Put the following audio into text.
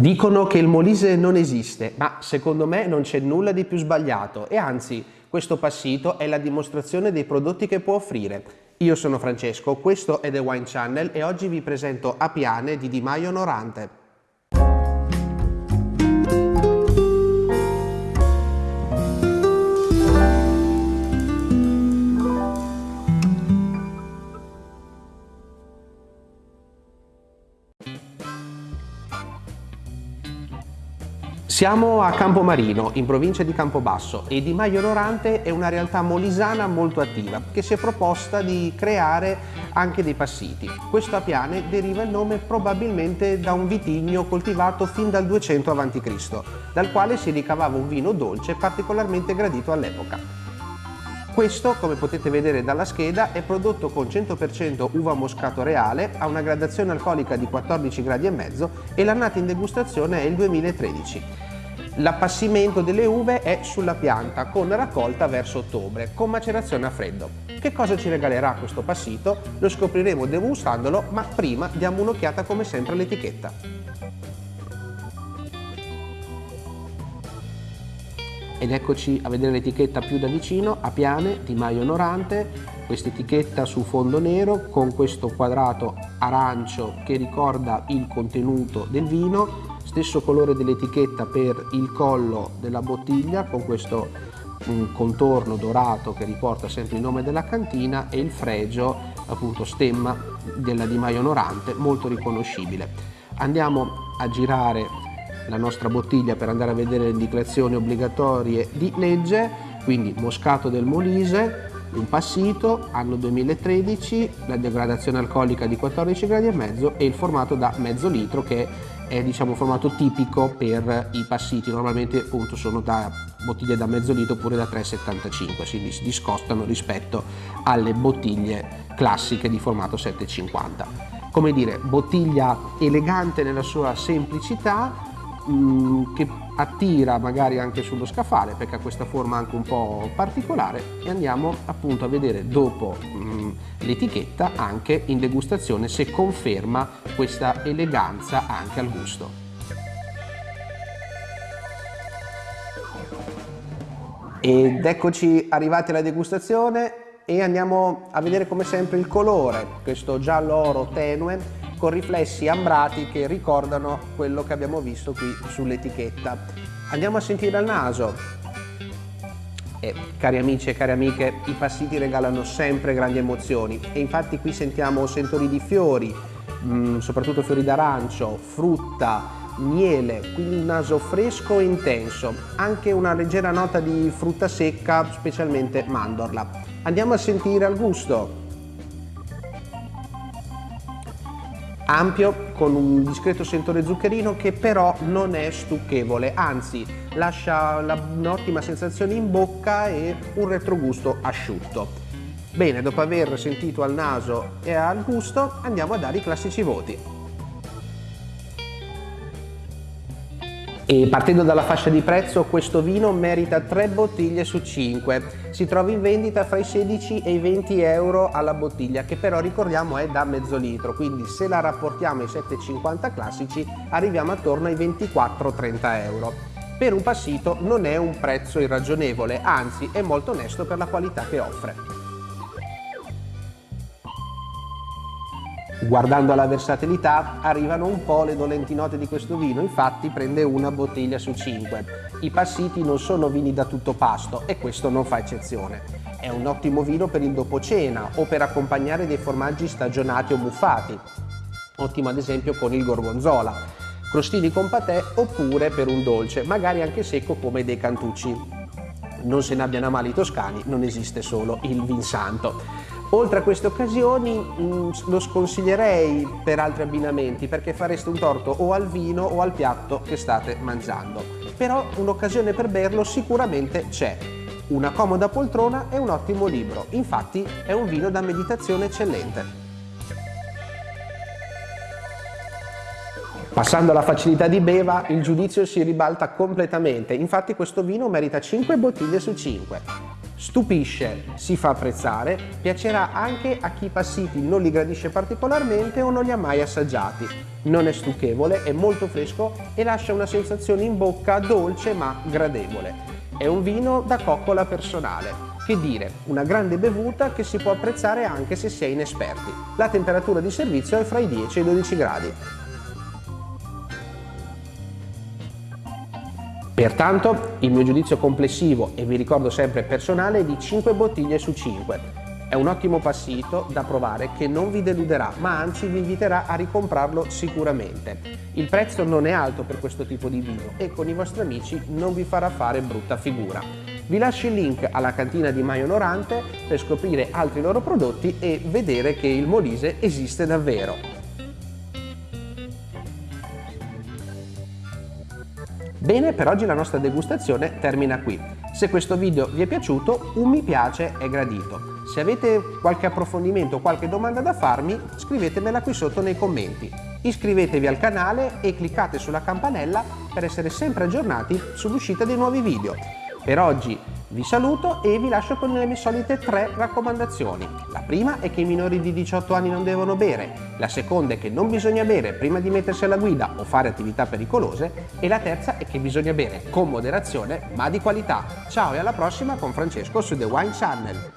Dicono che il Molise non esiste, ma secondo me non c'è nulla di più sbagliato e anzi questo passito è la dimostrazione dei prodotti che può offrire. Io sono Francesco, questo è The Wine Channel e oggi vi presento Apiane di Di Maio Onorante. Siamo a Campomarino, in provincia di Campobasso e Di Maio Onorante è una realtà molisana molto attiva che si è proposta di creare anche dei passiti. Questo apiane deriva il nome probabilmente da un vitigno coltivato fin dal 200 a.C., dal quale si ricavava un vino dolce particolarmente gradito all'epoca. Questo, come potete vedere dalla scheda, è prodotto con 100% uva moscato reale, ha una gradazione alcolica di 14 gradi e mezzo e l'annata in degustazione è il 2013. L'appassimento delle uve è sulla pianta con raccolta verso ottobre con macerazione a freddo. Che cosa ci regalerà questo passito? Lo scopriremo degustandolo ma prima diamo un'occhiata come sempre all'etichetta. Ed eccoci a vedere l'etichetta più da vicino, a piane di Maio Onorante, questa etichetta su fondo nero con questo quadrato arancio che ricorda il contenuto del vino. Stesso colore dell'etichetta per il collo della bottiglia con questo un contorno dorato che riporta sempre il nome della cantina e il fregio appunto stemma della Di Maio Onorante molto riconoscibile. Andiamo a girare la nostra bottiglia per andare a vedere le indicazioni obbligatorie di legge quindi Moscato del Molise un passito, anno 2013, la degradazione alcolica di 14 gradi e mezzo e il formato da mezzo litro che è diciamo formato tipico per i passiti, normalmente appunto sono da bottiglie da mezzo litro oppure da 3,75, quindi si discostano rispetto alle bottiglie classiche di formato 7,50. Come dire, bottiglia elegante nella sua semplicità, mm, che attira magari anche sullo scaffale perché ha questa forma anche un po' particolare e andiamo appunto a vedere dopo mm, l'etichetta anche in degustazione se conferma questa eleganza anche al gusto. Ed eccoci arrivati alla degustazione e andiamo a vedere come sempre il colore, questo giallo oro tenue con riflessi ambrati che ricordano quello che abbiamo visto qui sull'etichetta. Andiamo a sentire al naso. E, cari amici e cari amiche, i passiti regalano sempre grandi emozioni e infatti qui sentiamo sentori di fiori, mh, mm, soprattutto fiori d'arancio, frutta, miele, quindi un naso fresco e intenso, anche una leggera nota di frutta secca, specialmente mandorla. Andiamo a sentire al gusto. Ampio con un discreto sentore zuccherino che però non è stucchevole, anzi lascia un'ottima sensazione in bocca e un retrogusto asciutto. Bene, dopo aver sentito al naso e al gusto andiamo a dare i classici voti. E partendo dalla fascia di prezzo questo vino merita 3 bottiglie su 5, si trova in vendita fra i 16 e i 20 euro alla bottiglia che però ricordiamo è da mezzo litro, quindi se la rapportiamo ai 7,50 classici arriviamo attorno ai 24-30 euro. Per un passito non è un prezzo irragionevole, anzi è molto onesto per la qualità che offre. Guardando alla versatilità arrivano un po' le dolenti note di questo vino, infatti prende una bottiglia su 5. I passiti non sono vini da tutto pasto e questo non fa eccezione. È un ottimo vino per il dopo cena o per accompagnare dei formaggi stagionati o muffati. Ottimo ad esempio con il gorgonzola, crostini con patè oppure per un dolce, magari anche secco come dei cantucci. Non se ne abbiano male i toscani, non esiste solo il vin santo. Oltre a queste occasioni mm, lo sconsiglierei per altri abbinamenti perché fareste un torto o al vino o al piatto che state mangiando. Però un'occasione per berlo sicuramente c'è. Una comoda poltrona e un ottimo libro. Infatti è un vino da meditazione eccellente. Passando alla facilità di beva, il giudizio si ribalta completamente. Infatti questo vino merita 5 bottiglie su 5. Stupisce, si fa apprezzare, piacerà anche a chi passiti non li gradisce particolarmente o non li ha mai assaggiati. Non è stucchevole, è molto fresco e lascia una sensazione in bocca dolce ma gradevole. È un vino da coccola personale. Che dire, una grande bevuta che si può apprezzare anche se si è inesperti. La temperatura di servizio è fra i 10 e i 12 gradi. Pertanto il mio giudizio complessivo, e vi ricordo sempre personale, è di 5 bottiglie su 5. È un ottimo passito da provare che non vi deluderà, ma anzi vi inviterà a ricomprarlo sicuramente. Il prezzo non è alto per questo tipo di vino e con i vostri amici non vi farà fare brutta figura. Vi lascio il link alla cantina di Maio Norante per scoprire altri loro prodotti e vedere che il Molise esiste davvero. Bene, per oggi la nostra degustazione termina qui. Se questo video vi è piaciuto, un mi piace è gradito. Se avete qualche approfondimento o qualche domanda da farmi, scrivetemela qui sotto nei commenti. Iscrivetevi al canale e cliccate sulla campanella per essere sempre aggiornati sull'uscita dei nuovi video. Per oggi vi saluto e vi lascio con le mie solite tre raccomandazioni. La prima è che i minori di 18 anni non devono bere, la seconda è che non bisogna bere prima di mettersi alla guida o fare attività pericolose e la terza è che bisogna bere con moderazione ma di qualità. Ciao e alla prossima con Francesco su The Wine Channel.